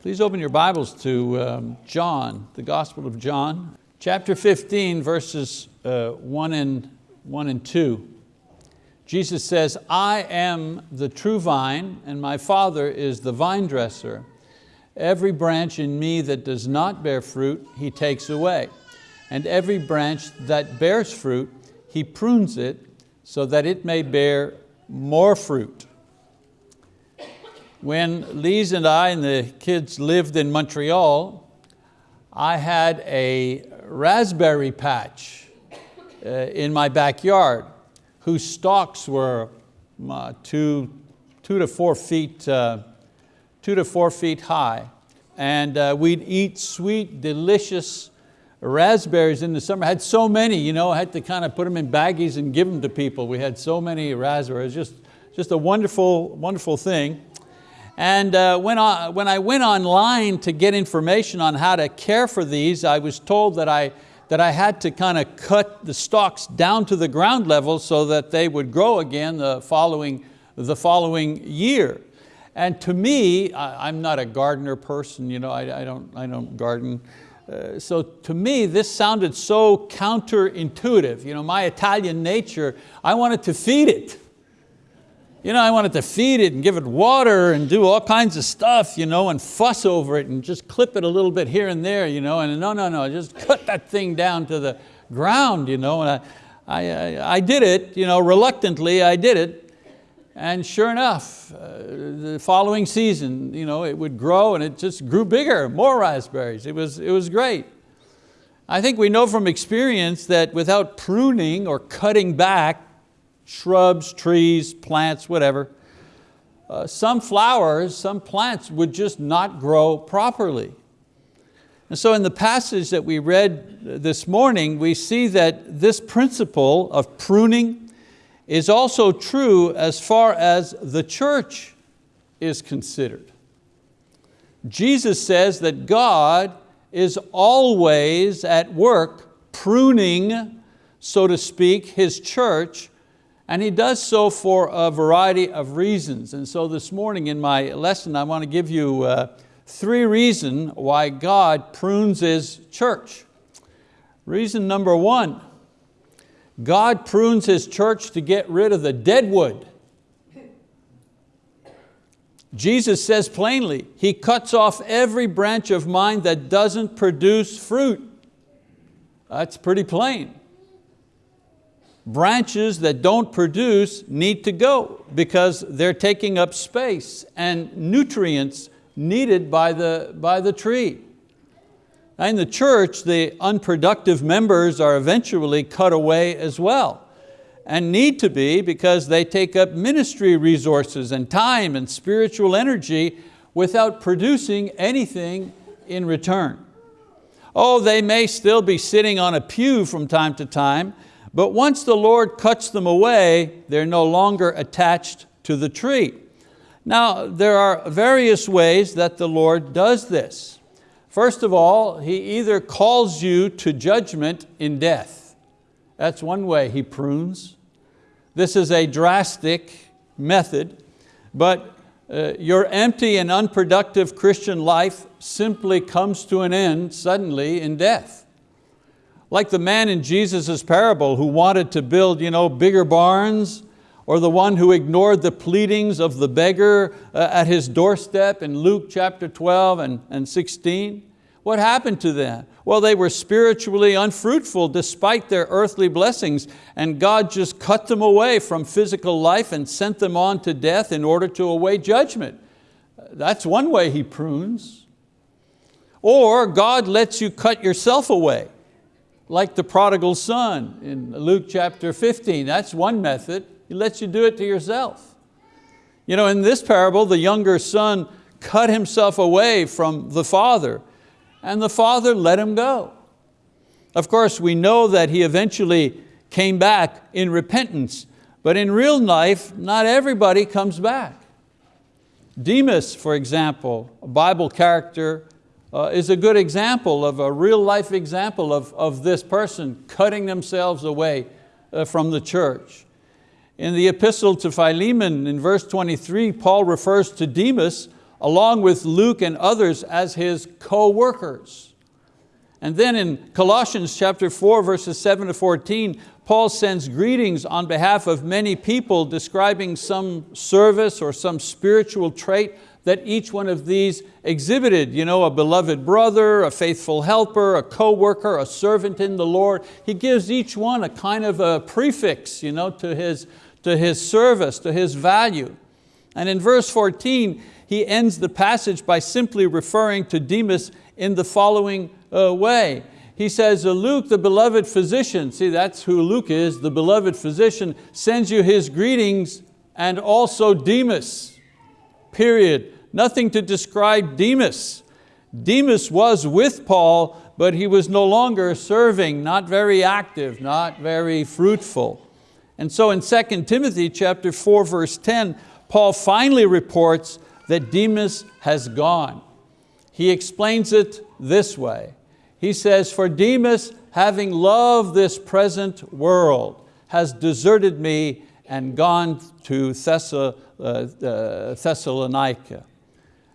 Please open your Bibles to um, John, the Gospel of John, chapter 15, verses uh, one, and, one and two. Jesus says, I am the true vine and my Father is the vine dresser. Every branch in me that does not bear fruit, He takes away. And every branch that bears fruit, He prunes it so that it may bear more fruit. When Lise and I and the kids lived in Montreal, I had a raspberry patch uh, in my backyard whose stalks were uh, two, two to four feet, uh, two to four feet high. And uh, we'd eat sweet, delicious raspberries in the summer. I had so many, you know, I had to kind of put them in baggies and give them to people. We had so many raspberries, just, just a wonderful, wonderful thing. And uh, when, I, when I went online to get information on how to care for these, I was told that I, that I had to kind of cut the stalks down to the ground level so that they would grow again the following, the following year. And to me, I, am not a gardener person, you know, I, I, don't, I don't garden. Uh, so to me, this sounded so counterintuitive. You know, my Italian nature, I wanted to feed it. You know, I wanted to feed it and give it water and do all kinds of stuff, you know, and fuss over it and just clip it a little bit here and there, you know, and no, no, no, just cut that thing down to the ground, you know, and I, I, I did it, you know, reluctantly I did it, and sure enough, uh, the following season, you know, it would grow and it just grew bigger, more raspberries. It was, it was great. I think we know from experience that without pruning or cutting back, shrubs, trees, plants, whatever. Uh, some flowers, some plants would just not grow properly. And so in the passage that we read this morning, we see that this principle of pruning is also true as far as the church is considered. Jesus says that God is always at work pruning, so to speak, His church and he does so for a variety of reasons. And so this morning in my lesson, I want to give you uh, three reasons why God prunes His church. Reason number one, God prunes His church to get rid of the dead wood. Jesus says plainly, He cuts off every branch of mine that doesn't produce fruit. That's pretty plain branches that don't produce need to go because they're taking up space and nutrients needed by the, by the tree. In the church, the unproductive members are eventually cut away as well and need to be because they take up ministry resources and time and spiritual energy without producing anything in return. Oh, they may still be sitting on a pew from time to time, but once the Lord cuts them away, they're no longer attached to the tree. Now, there are various ways that the Lord does this. First of all, He either calls you to judgment in death. That's one way He prunes. This is a drastic method, but uh, your empty and unproductive Christian life simply comes to an end suddenly in death. Like the man in Jesus' parable who wanted to build you know, bigger barns, or the one who ignored the pleadings of the beggar uh, at his doorstep in Luke chapter 12 and, and 16. What happened to them? Well, they were spiritually unfruitful despite their earthly blessings and God just cut them away from physical life and sent them on to death in order to await judgment. That's one way He prunes. Or God lets you cut yourself away like the prodigal son in Luke chapter 15. That's one method. He lets you do it to yourself. You know, in this parable, the younger son cut himself away from the father and the father let him go. Of course, we know that he eventually came back in repentance, but in real life, not everybody comes back. Demas, for example, a Bible character uh, is a good example of a real life example of, of this person cutting themselves away uh, from the church. In the epistle to Philemon in verse 23, Paul refers to Demas along with Luke and others as his co-workers. And then in Colossians chapter 4, verses 7 to 14, Paul sends greetings on behalf of many people describing some service or some spiritual trait that each one of these exhibited. You know, a beloved brother, a faithful helper, a co-worker, a servant in the Lord. He gives each one a kind of a prefix you know, to, his, to his service, to his value. And in verse 14, he ends the passage by simply referring to Demas in the following uh, way. He says, Luke, the beloved physician, see that's who Luke is, the beloved physician, sends you his greetings and also Demas, period. Nothing to describe Demas. Demas was with Paul, but he was no longer serving, not very active, not very fruitful. And so in 2 Timothy chapter 4, verse 10, Paul finally reports that Demas has gone. He explains it this way. He says, for Demas, having loved this present world, has deserted me and gone to uh, uh, Thessalonica.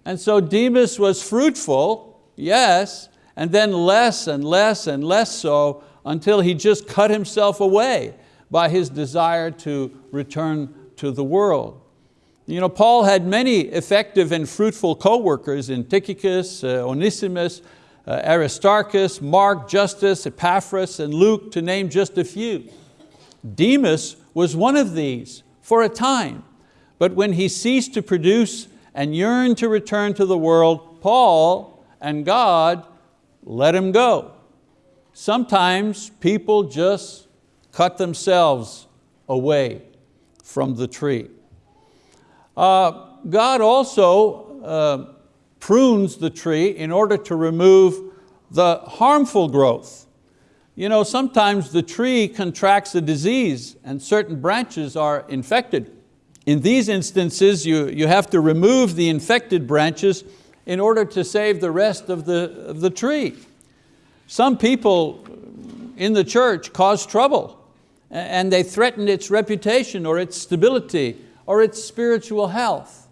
And so Demas was fruitful, yes, and then less and less and less so until he just cut himself away by his desire to return to the world. You know, Paul had many effective and fruitful co-workers in Tychicus, uh, Onesimus, uh, Aristarchus, Mark, Justus, Epaphras, and Luke, to name just a few. Demas was one of these for a time, but when he ceased to produce and yearned to return to the world, Paul and God let him go. Sometimes people just cut themselves away from the tree. Uh, God also uh, prunes the tree in order to remove the harmful growth. You know, sometimes the tree contracts a disease and certain branches are infected. In these instances, you, you have to remove the infected branches in order to save the rest of the, of the tree. Some people in the church cause trouble and they threaten its reputation or its stability or its spiritual health.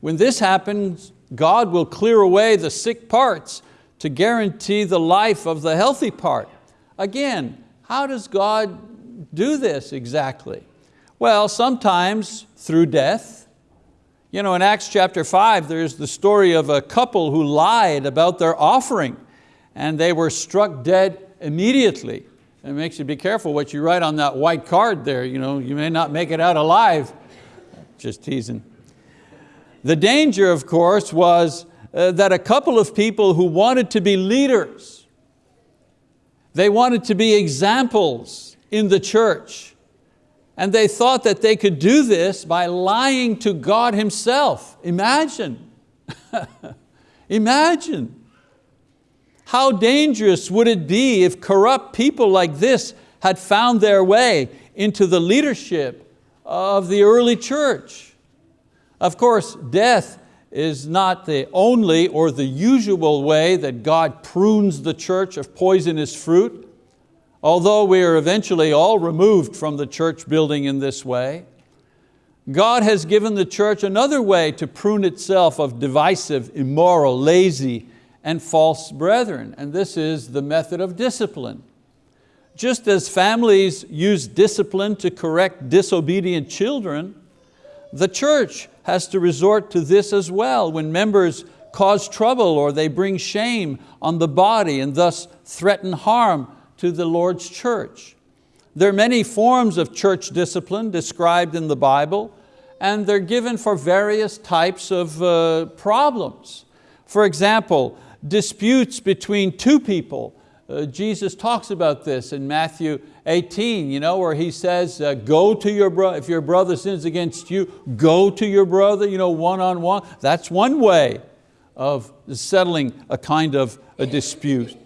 When this happens, God will clear away the sick parts to guarantee the life of the healthy part. Again, how does God do this exactly? Well, sometimes through death. You know, in Acts chapter five, there's the story of a couple who lied about their offering and they were struck dead immediately. It makes you be careful what you write on that white card there. You, know, you may not make it out alive just teasing. The danger, of course, was uh, that a couple of people who wanted to be leaders, they wanted to be examples in the church, and they thought that they could do this by lying to God Himself. Imagine, imagine. How dangerous would it be if corrupt people like this had found their way into the leadership of the early church. Of course, death is not the only or the usual way that God prunes the church of poisonous fruit, although we are eventually all removed from the church building in this way. God has given the church another way to prune itself of divisive, immoral, lazy, and false brethren, and this is the method of discipline. Just as families use discipline to correct disobedient children, the church has to resort to this as well when members cause trouble or they bring shame on the body and thus threaten harm to the Lord's church. There are many forms of church discipline described in the Bible and they're given for various types of uh, problems. For example, disputes between two people uh, Jesus talks about this in Matthew 18, you know, where he says, uh, go to your brother, if your brother sins against you, go to your brother, you know, one-on-one. -on -one. That's one way of settling a kind of a dispute.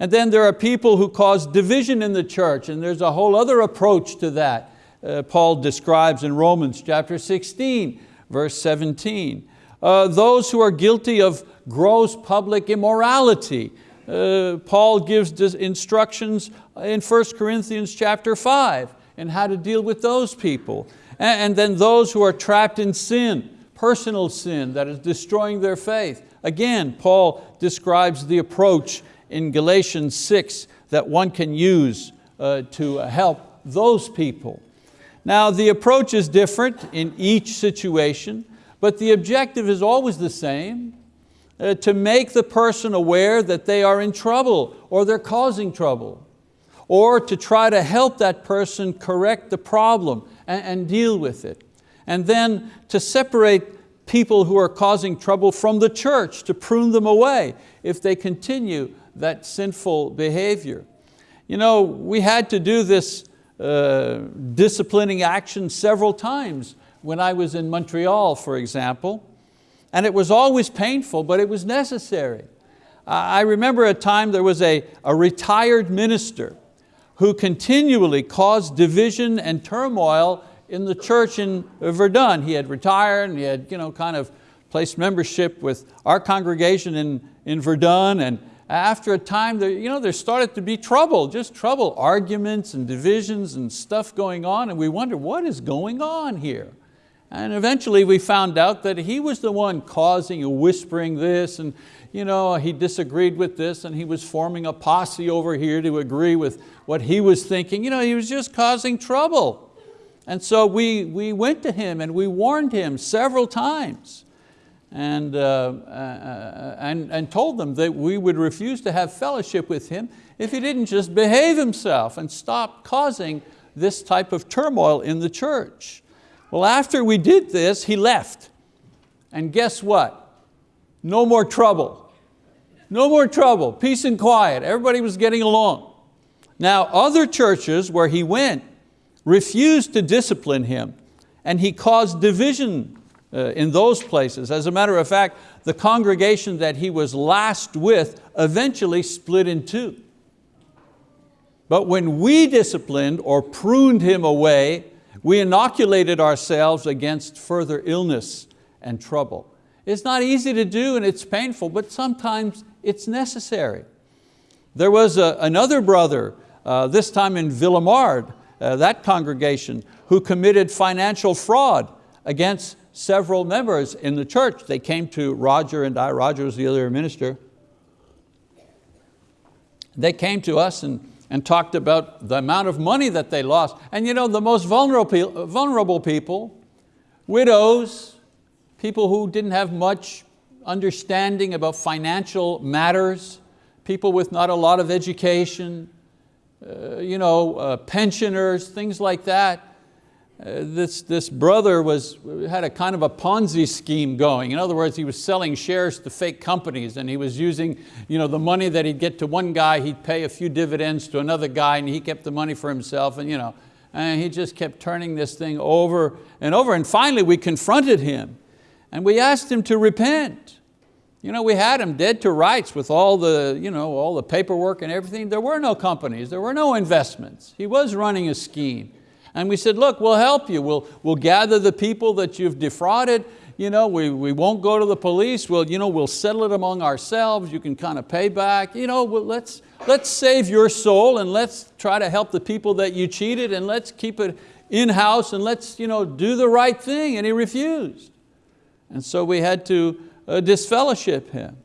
And then there are people who cause division in the church, and there's a whole other approach to that. Uh, Paul describes in Romans chapter 16, verse 17. Uh, those who are guilty of gross public immorality, uh, Paul gives instructions in 1 Corinthians chapter 5 and how to deal with those people. And, and then those who are trapped in sin. personal sin that is destroying their faith. Again, Paul describes the approach in Galatians 6 that one can use uh, to help those people. Now the approach is different in each situation, but the objective is always the same, uh, to make the person aware that they are in trouble or they're causing trouble, or to try to help that person correct the problem and, and deal with it. And then to separate people who are causing trouble from the church, to prune them away if they continue that sinful behavior. You know, we had to do this uh, disciplining action several times when I was in Montreal, for example. And it was always painful, but it was necessary. I remember a time there was a, a retired minister who continually caused division and turmoil in the church in Verdun. He had retired and he had you know, kind of placed membership with our congregation in, in Verdun and after a time there, you know, there started to be trouble, just trouble, arguments and divisions and stuff going on and we wonder what is going on here? And eventually we found out that he was the one causing and whispering this and you know, he disagreed with this and he was forming a posse over here to agree with what he was thinking. You know, he was just causing trouble. And so we, we went to him and we warned him several times and, uh, uh, and, and told them that we would refuse to have fellowship with him if he didn't just behave himself and stop causing this type of turmoil in the church. Well, after we did this, he left. And guess what? No more trouble. No more trouble, peace and quiet. Everybody was getting along. Now, other churches where he went refused to discipline him and he caused division in those places. As a matter of fact, the congregation that he was last with eventually split in two. But when we disciplined or pruned him away, we inoculated ourselves against further illness and trouble. It's not easy to do and it's painful, but sometimes it's necessary. There was a, another brother, uh, this time in Ville-Émard, uh, that congregation, who committed financial fraud against several members in the church. They came to Roger and I, Roger was the other minister. They came to us and, and talked about the amount of money that they lost. And you know, the most vulnerable, vulnerable people, widows, people who didn't have much understanding about financial matters, people with not a lot of education, uh, you know, uh, pensioners, things like that. Uh, this, this brother was, had a kind of a Ponzi scheme going. In other words, he was selling shares to fake companies and he was using you know, the money that he'd get to one guy, he'd pay a few dividends to another guy and he kept the money for himself and, you know, and he just kept turning this thing over and over. And finally we confronted him and we asked him to repent. You know, we had him dead to rights with all the, you know, all the paperwork and everything. There were no companies, there were no investments. He was running a scheme. And we said, look, we'll help you. We'll, we'll gather the people that you've defrauded. You know, we, we won't go to the police. We'll, you know, we'll settle it among ourselves. You can kind of pay back. You know, well, let's, let's save your soul and let's try to help the people that you cheated and let's keep it in-house and let's you know, do the right thing. And he refused. And so we had to uh, disfellowship him.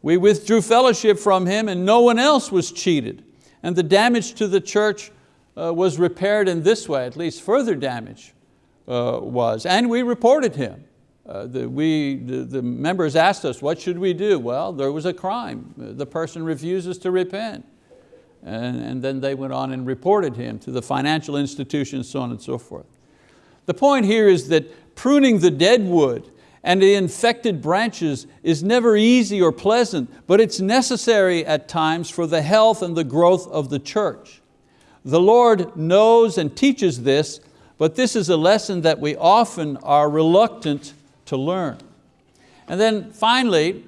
We withdrew fellowship from him and no one else was cheated. And the damage to the church uh, was repaired in this way, at least further damage uh, was. And we reported him. Uh, the, we, the, the, members asked us, what should we do? Well, there was a crime. The person refuses to repent. And, and then they went on and reported him to the financial institution, so on and so forth. The point here is that pruning the dead wood and the infected branches is never easy or pleasant, but it's necessary at times for the health and the growth of the church. The Lord knows and teaches this, but this is a lesson that we often are reluctant to learn. And then finally,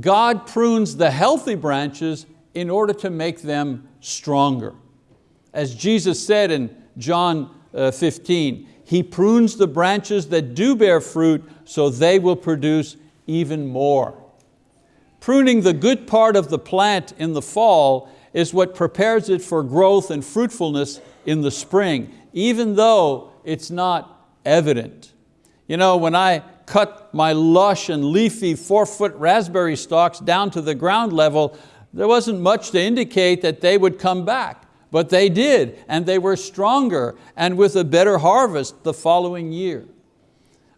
God prunes the healthy branches in order to make them stronger. As Jesus said in John uh, 15, He prunes the branches that do bear fruit so they will produce even more. Pruning the good part of the plant in the fall is what prepares it for growth and fruitfulness in the spring, even though it's not evident. You know, when I cut my lush and leafy four foot raspberry stalks down to the ground level, there wasn't much to indicate that they would come back, but they did, and they were stronger and with a better harvest the following year.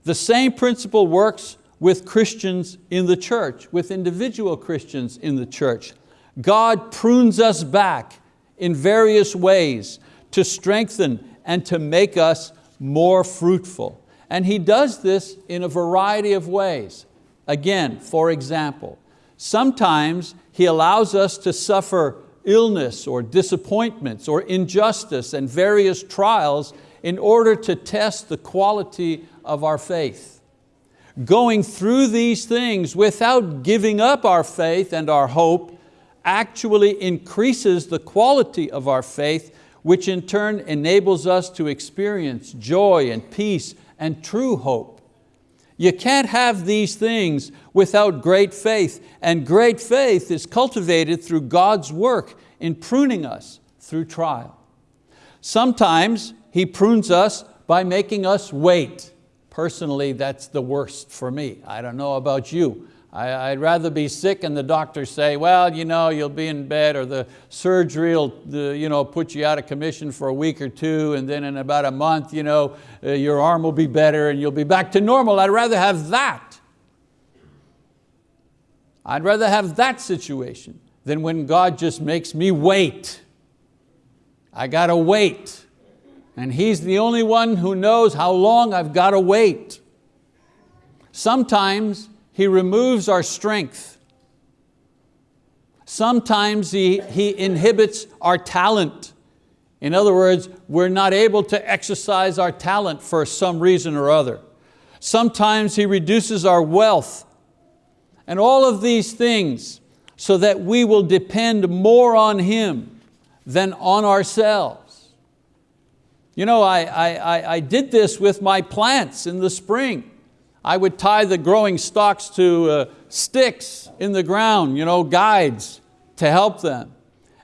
The same principle works with Christians in the church, with individual Christians in the church. God prunes us back in various ways to strengthen and to make us more fruitful. And He does this in a variety of ways. Again, for example, sometimes He allows us to suffer illness or disappointments or injustice and various trials in order to test the quality of our faith. Going through these things without giving up our faith and our hope actually increases the quality of our faith, which in turn enables us to experience joy and peace and true hope. You can't have these things without great faith, and great faith is cultivated through God's work in pruning us through trial. Sometimes He prunes us by making us wait. Personally, that's the worst for me. I don't know about you. I, would rather be sick and the doctors say, well, you know, you'll be in bed or the surgery will the, you know, put you out of commission for a week or two and then in about a month you know, uh, your arm will be better and you'll be back to normal. I'd rather have that. I'd rather have that situation than when God just makes me wait. I got to wait. And He's the only one who knows how long I've got to wait. Sometimes he removes our strength. Sometimes he, he inhibits our talent. In other words, we're not able to exercise our talent for some reason or other. Sometimes He reduces our wealth. And all of these things so that we will depend more on Him than on ourselves. You know, I, I, I did this with my plants in the spring. I would tie the growing stalks to uh, sticks in the ground, you know, guides to help them.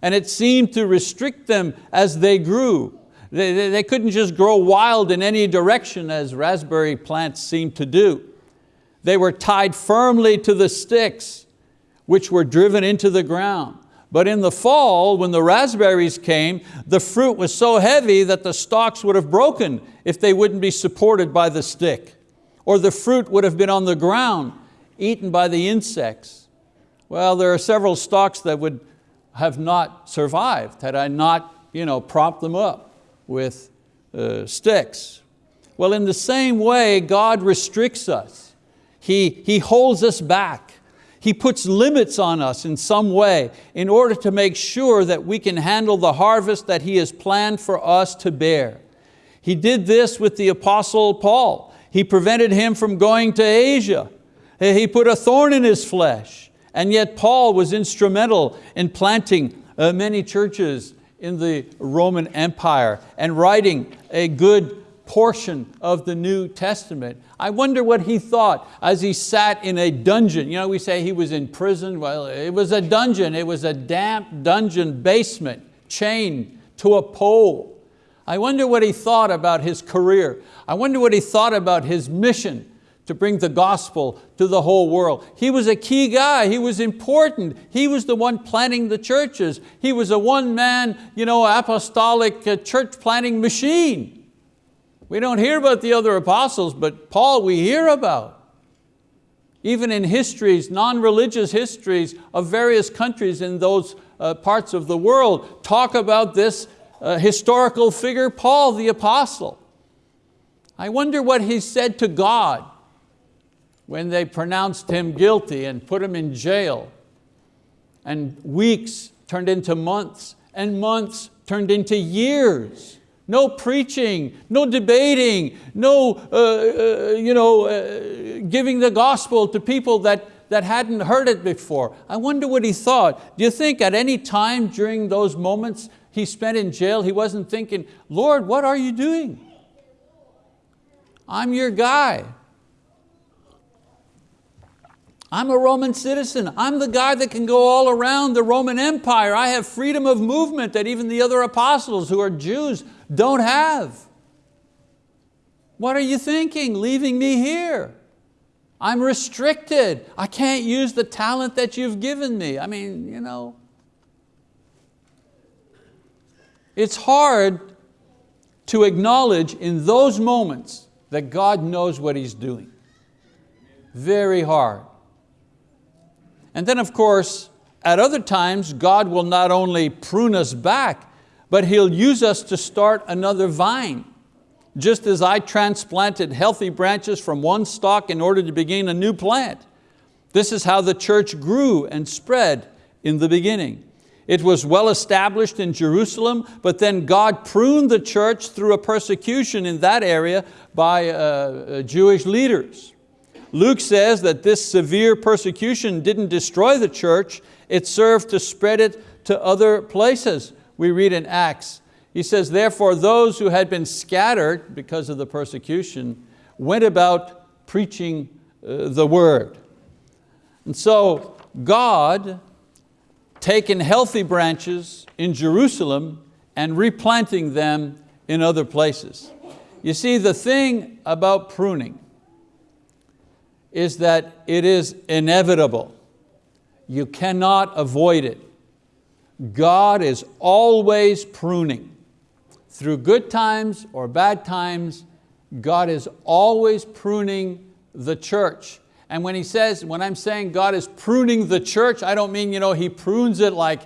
And it seemed to restrict them as they grew. They, they, they couldn't just grow wild in any direction as raspberry plants seem to do. They were tied firmly to the sticks, which were driven into the ground. But in the fall, when the raspberries came, the fruit was so heavy that the stalks would have broken if they wouldn't be supported by the stick or the fruit would have been on the ground, eaten by the insects. Well, there are several stalks that would have not survived had I not you know, propped them up with uh, sticks. Well, in the same way, God restricts us. He, he holds us back. He puts limits on us in some way in order to make sure that we can handle the harvest that He has planned for us to bear. He did this with the apostle Paul. He prevented him from going to Asia. He put a thorn in his flesh. And yet Paul was instrumental in planting uh, many churches in the Roman Empire and writing a good portion of the New Testament. I wonder what he thought as he sat in a dungeon. You know, we say he was in prison. Well, it was a dungeon. It was a damp dungeon basement chained to a pole. I wonder what he thought about his career. I wonder what he thought about his mission to bring the gospel to the whole world. He was a key guy, he was important. He was the one planting the churches. He was a one-man you know, apostolic uh, church planting machine. We don't hear about the other apostles, but Paul we hear about. Even in histories, non-religious histories of various countries in those uh, parts of the world talk about this uh, historical figure, Paul the apostle. I wonder what he said to God when they pronounced him guilty and put him in jail. And weeks turned into months and months turned into years. No preaching, no debating, no uh, uh, you know, uh, giving the gospel to people that, that hadn't heard it before. I wonder what he thought. Do you think at any time during those moments he spent in jail, he wasn't thinking, Lord, what are you doing? I'm your guy. I'm a Roman citizen. I'm the guy that can go all around the Roman Empire. I have freedom of movement that even the other apostles who are Jews don't have. What are you thinking, leaving me here? I'm restricted. I can't use the talent that you've given me. I mean, you know. It's hard to acknowledge in those moments that God knows what He's doing. Very hard. And then of course, at other times, God will not only prune us back, but He'll use us to start another vine. Just as I transplanted healthy branches from one stalk in order to begin a new plant. This is how the church grew and spread in the beginning. It was well established in Jerusalem, but then God pruned the church through a persecution in that area by uh, uh Jewish leaders. Luke says that this severe persecution didn't destroy the church, it served to spread it to other places. We read in Acts, he says, therefore those who had been scattered because of the persecution went about preaching uh, the word. And so God taken healthy branches in Jerusalem and replanting them in other places. You see, the thing about pruning is that it is inevitable. You cannot avoid it. God is always pruning. Through good times or bad times, God is always pruning the church. And when he says, when I'm saying God is pruning the church, I don't mean you know, He prunes it like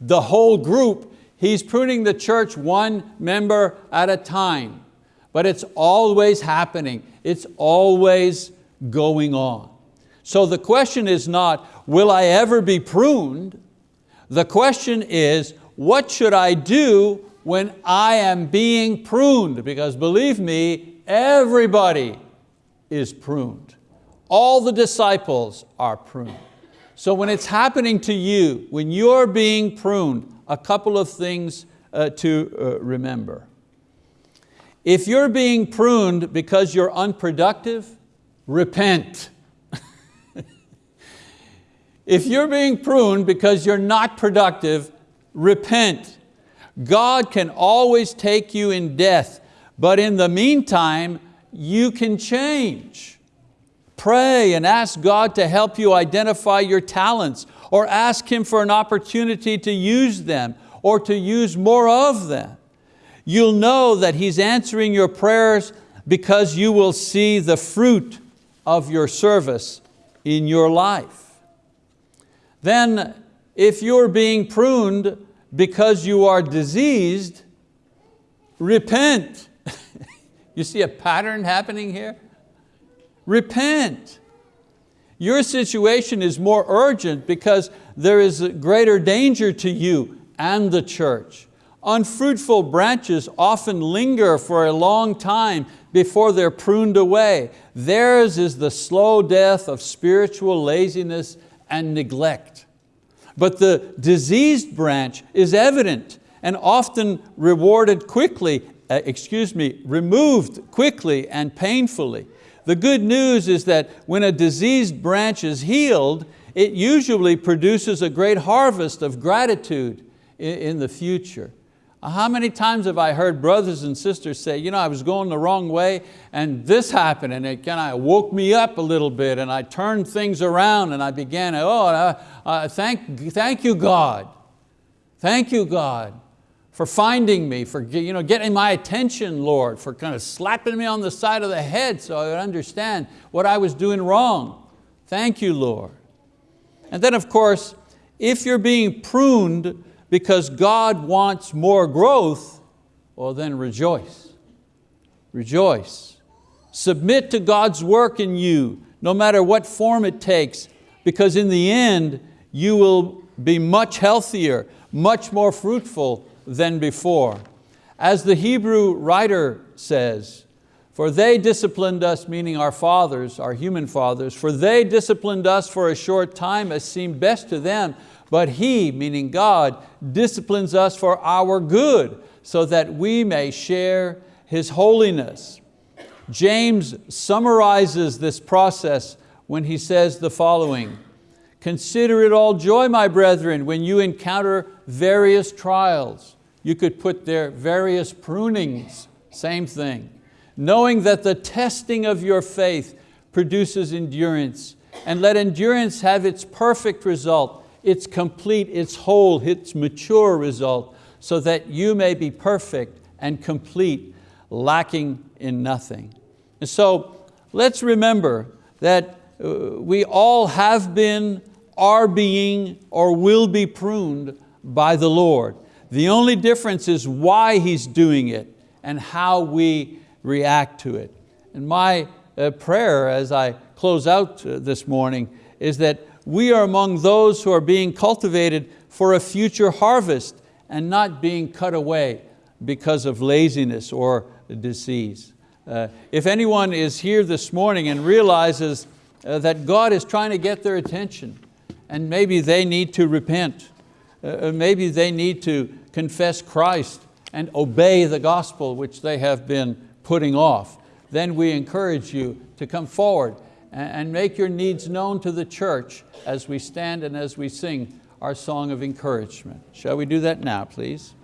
the whole group. He's pruning the church one member at a time. But it's always happening. It's always going on. So the question is not, will I ever be pruned? The question is, what should I do when I am being pruned? Because believe me, everybody is pruned. All the disciples are pruned. So when it's happening to you, when you're being pruned, a couple of things uh, to uh, remember. If you're being pruned because you're unproductive, repent. if you're being pruned because you're not productive, repent. God can always take you in death, but in the meantime, you can change. Pray and ask God to help you identify your talents or ask Him for an opportunity to use them or to use more of them. You'll know that He's answering your prayers because you will see the fruit of your service in your life. Then if you're being pruned because you are diseased, repent. you see a pattern happening here? Repent. Your situation is more urgent because there is a greater danger to you and the church. Unfruitful branches often linger for a long time before they're pruned away. Theirs is the slow death of spiritual laziness and neglect. But the diseased branch is evident and often rewarded quickly, uh, excuse me, removed quickly and painfully. The good news is that when a diseased branch is healed, it usually produces a great harvest of gratitude in, the future. How many times have I heard brothers and sisters say, you know, I was going the wrong way and this happened and it kind of woke me up a little bit and I turned things around and I began, oh, uh, uh, thank, thank you God. Thank you God for finding me, for you know, getting my attention, Lord, for kind of slapping me on the side of the head so I would understand what I was doing wrong. Thank you, Lord. And then of course, if you're being pruned because God wants more growth, well then rejoice. Rejoice. Submit to God's work in you, no matter what form it takes, because in the end, you will be much healthier, much more fruitful than before. As the Hebrew writer says, for they disciplined us, meaning our fathers, our human fathers, for they disciplined us for a short time as seemed best to them, but He, meaning God, disciplines us for our good so that we may share His holiness. James summarizes this process when he says the following, Consider it all joy, my brethren, when you encounter various trials. You could put there various prunings, same thing knowing that the testing of your faith produces endurance, and let endurance have its perfect result, its complete, its whole, its mature result, so that you may be perfect and complete, lacking in nothing. And so let's remember that uh, we all have been, are being, or will be pruned by the Lord. The only difference is why He's doing it and how we react to it. And my uh, prayer as I close out uh, this morning is that we are among those who are being cultivated for a future harvest and not being cut away because of laziness or disease. Uh, if anyone is here this morning and realizes uh, that God is trying to get their attention and maybe they need to repent, uh, uh maybe they need to confess Christ and obey the gospel which they have been putting off, then we encourage you to come forward and make your needs known to the church as we stand and as we sing our song of encouragement. Shall we do that now, please?